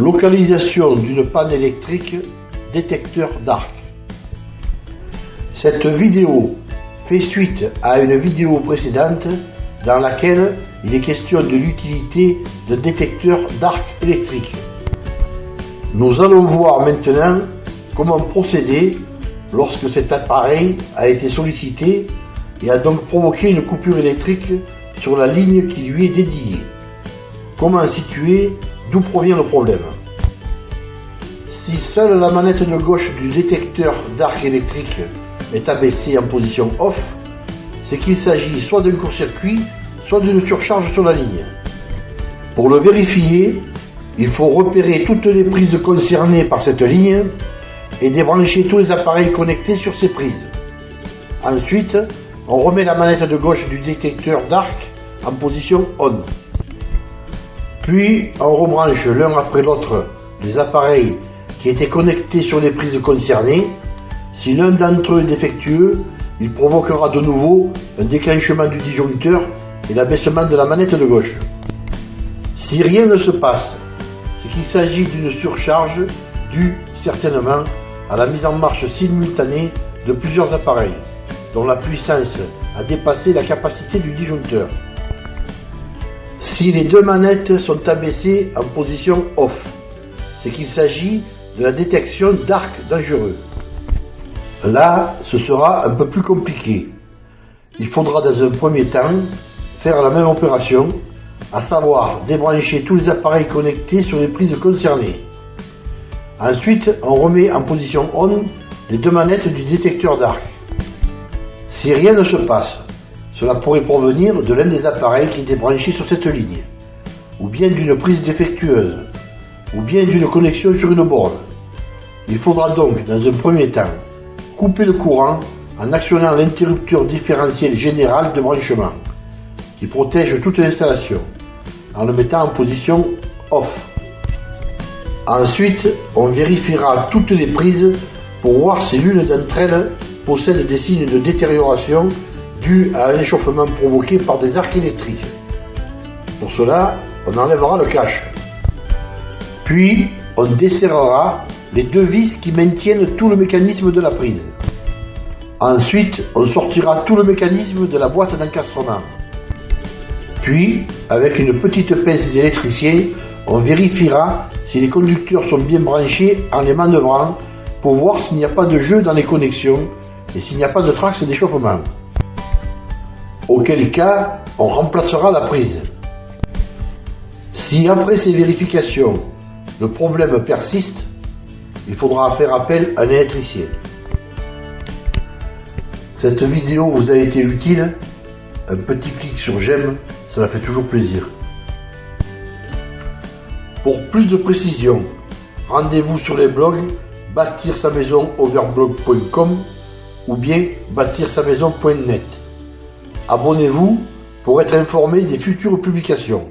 Localisation d'une panne électrique, détecteur d'arc. Cette vidéo fait suite à une vidéo précédente dans laquelle il est question de l'utilité de détecteurs d'arc électrique. Nous allons voir maintenant comment procéder lorsque cet appareil a été sollicité et a donc provoqué une coupure électrique sur la ligne qui lui est dédiée. Comment situer d'où provient le problème? Si seule la manette de gauche du détecteur d'arc électrique est abaissée en position off, c'est qu'il s'agit soit d'un court-circuit, soit d'une surcharge sur la ligne. Pour le vérifier, il faut repérer toutes les prises concernées par cette ligne et débrancher tous les appareils connectés sur ces prises. Ensuite, on remet la manette de gauche du détecteur d'arc en position on. Puis on rebranche l'un après l'autre les appareils qui étaient connectés sur les prises concernées. Si l'un d'entre eux est défectueux, il provoquera de nouveau un déclenchement du disjoncteur et l'abaissement de la manette de gauche. Si rien ne se passe, c'est qu'il s'agit d'une surcharge due certainement à la mise en marche simultanée de plusieurs appareils, dont la puissance a dépassé la capacité du disjoncteur si les deux manettes sont abaissées en position off. C'est qu'il s'agit de la détection d'arc dangereux. Là, ce sera un peu plus compliqué. Il faudra dans un premier temps faire la même opération, à savoir débrancher tous les appareils connectés sur les prises concernées. Ensuite, on remet en position on les deux manettes du détecteur d'arc. Si rien ne se passe, cela pourrait provenir de l'un des appareils qui était branché sur cette ligne, ou bien d'une prise défectueuse, ou bien d'une connexion sur une borne. Il faudra donc, dans un premier temps, couper le courant en actionnant l'interrupteur différentiel général de branchement, qui protège toute l'installation, en le mettant en position off. Ensuite, on vérifiera toutes les prises pour voir si l'une d'entre elles possède des signes de détérioration dû à un échauffement provoqué par des arcs électriques. Pour cela, on enlèvera le cache. Puis, on desserrera les deux vis qui maintiennent tout le mécanisme de la prise. Ensuite, on sortira tout le mécanisme de la boîte d'encastrement. Puis, avec une petite pince d'électricien, on vérifiera si les conducteurs sont bien branchés en les manœuvrant pour voir s'il n'y a pas de jeu dans les connexions et s'il n'y a pas de traces d'échauffement auquel cas on remplacera la prise. Si après ces vérifications, le problème persiste, il faudra faire appel à un électricien. Cette vidéo vous a été utile Un petit clic sur j'aime, ça fait toujours plaisir. Pour plus de précisions, rendez-vous sur les blogs bâtir sa maison overblog.com ou bien bâtir sa maison.net. Abonnez-vous pour être informé des futures publications.